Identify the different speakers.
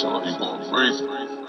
Speaker 1: so he gonna breathe.